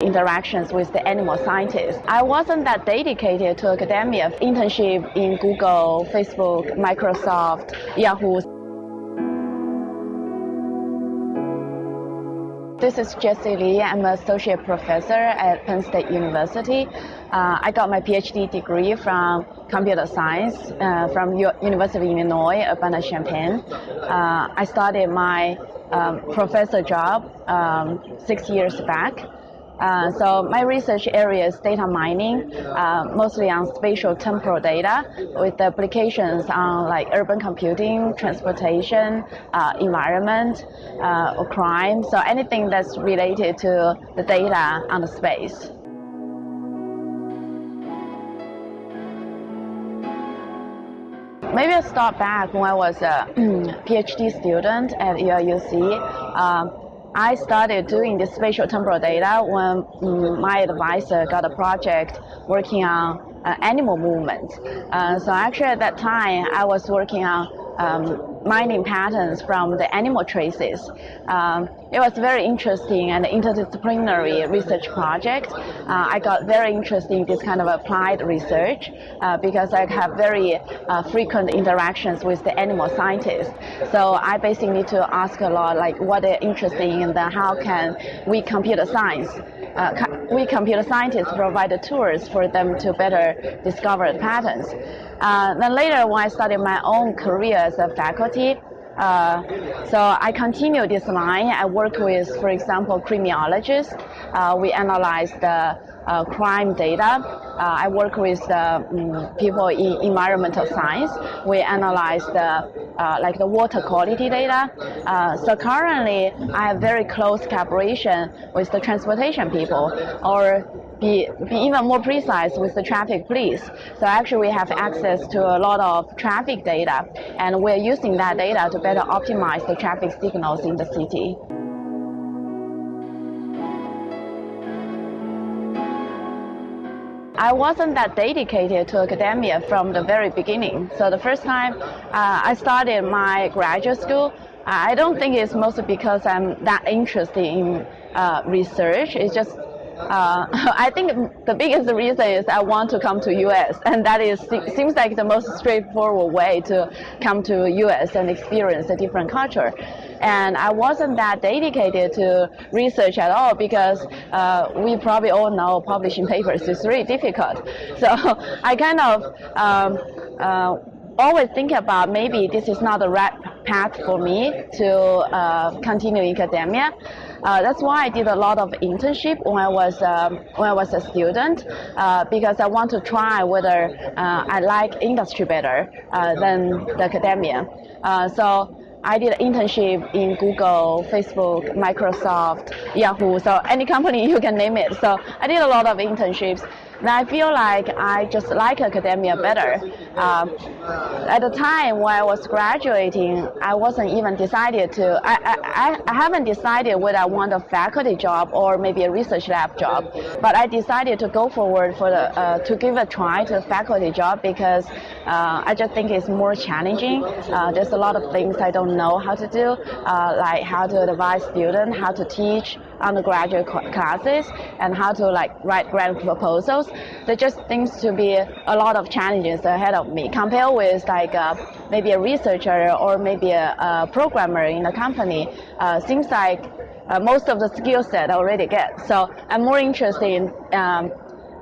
interactions with the animal scientists. I wasn't that dedicated to academia. Internship in Google, Facebook, Microsoft, Yahoo. This is Jessie Li. I'm an associate professor at Penn State University. Uh, I got my PhD degree from computer science uh, from U University of Illinois, Urbana-Champaign. Uh, I started my um, professor job um, six years back. Uh, so my research area is data mining, uh, mostly on spatial temporal data with applications on like urban computing, transportation, uh, environment, uh, or crime. So anything that's related to the data on the space. Maybe I'll start back when I was a PhD student at UIUC. I started doing the spatial temporal data when um, my advisor got a project working on uh, animal movement. Uh, so actually at that time, I was working on um, mining patterns from the animal traces. Um, it was very interesting and interdisciplinary research project. Uh, I got very interested in this kind of applied research uh, because I have very uh, frequent interactions with the animal scientists. So I basically need to ask a lot like what they're interested in and how can we computer science uh, we computer scientists provide the tools for them to better discover patterns. Uh, then later, when I started my own career as a faculty, uh, so I continue this line. I work with, for example, criminologists. Uh, we analyze the uh, crime data. Uh, I work with um, people in environmental science. We analyze the uh, like the water quality data. Uh, so currently, I have very close collaboration with the transportation people, or be, be even more precise with the traffic police. So actually, we have access to a lot of traffic data, and we're using that data to better optimize the traffic signals in the city. I wasn't that dedicated to academia from the very beginning. So the first time uh, I started my graduate school, I don't think it's mostly because I'm that interested in uh, research. It's just uh, I think the biggest reason is I want to come to US, and that is seems like the most straightforward way to come to US and experience a different culture. And I wasn't that dedicated to research at all because uh, we probably all know publishing papers is really difficult. So I kind of um, uh, always think about maybe this is not the right path for me to uh, continue in academia. Uh, that's why I did a lot of internship when I was um, when I was a student uh, because I want to try whether uh, I like industry better uh, than the academia. Uh, so I did internship in Google, Facebook, Microsoft, Yahoo, so any company you can name it. So I did a lot of internships. And I feel like I just like academia better. Um, at the time when I was graduating, I wasn't even decided to, I, I, I haven't decided whether I want a faculty job or maybe a research lab job. But I decided to go forward for the, uh, to give a try to a faculty job because uh, I just think it's more challenging. Uh, there's a lot of things I don't know how to do, uh, like how to advise students, how to teach undergraduate classes, and how to like write grant proposals there just seems to be a lot of challenges ahead of me compared with like uh, maybe a researcher or maybe a, a programmer in a company. Uh, seems like uh, most of the skill set I already get. So I'm more interested in um,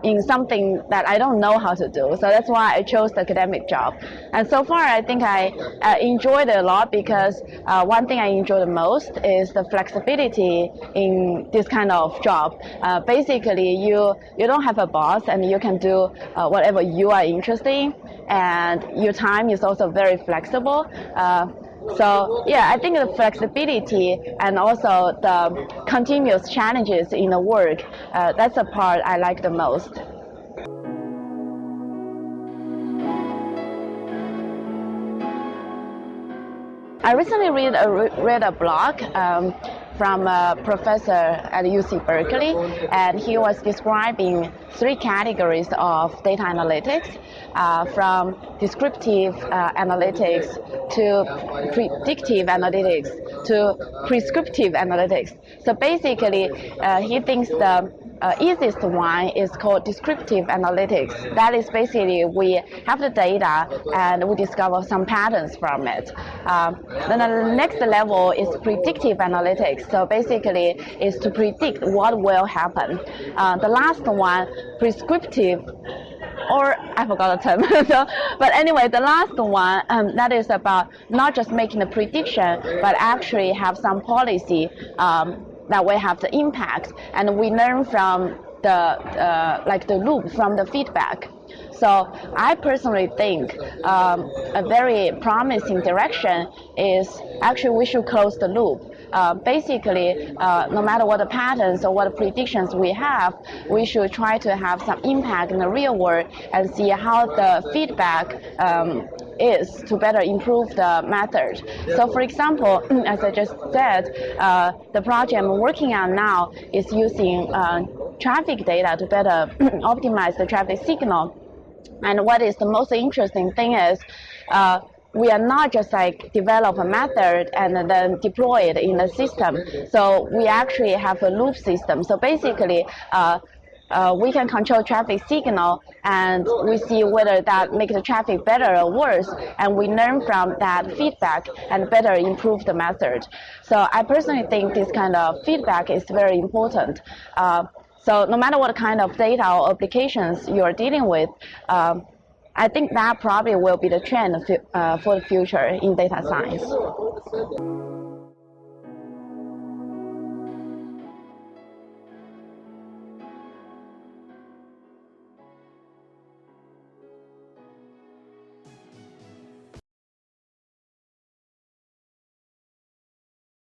in something that I don't know how to do. So that's why I chose the academic job. And so far, I think I uh, enjoyed it a lot because uh, one thing I enjoy the most is the flexibility in this kind of job. Uh, basically, you you don't have a boss and you can do uh, whatever you are interested in, and your time is also very flexible. So yeah, I think the flexibility and also the continuous challenges in the work, uh, that's the part I like the most. I recently read a, read a blog um, from a professor at UC Berkeley, and he was describing three categories of data analytics, uh, from descriptive uh, analytics to predictive analytics to prescriptive analytics. So basically, uh, he thinks the uh, easiest one is called descriptive analytics. That is basically we have the data and we discover some patterns from it. Um, then the next level is predictive analytics. So basically, is to predict what will happen. Uh, the last one, prescriptive or I forgot the term. so, but anyway, the last one um, that is about not just making a prediction, but actually have some policy um, that we have the impact, and we learn from the uh, like the loop from the feedback. So I personally think um, a very promising direction is actually we should close the loop. Uh, basically, uh, no matter what the patterns or what predictions we have, we should try to have some impact in the real world and see how the feedback um, is to better improve the method. So for example, as I just said, uh, the project I'm working on now is using uh, traffic data to better optimize the traffic signal. And what is the most interesting thing is uh, we are not just like develop a method and then deploy it in the system. So we actually have a loop system. So basically, uh, uh, we can control traffic signal and we see whether that makes the traffic better or worse and we learn from that feedback and better improve the method. So I personally think this kind of feedback is very important. Uh, so no matter what kind of data or applications you are dealing with, um, I think that probably will be the trend uh, for the future in data science.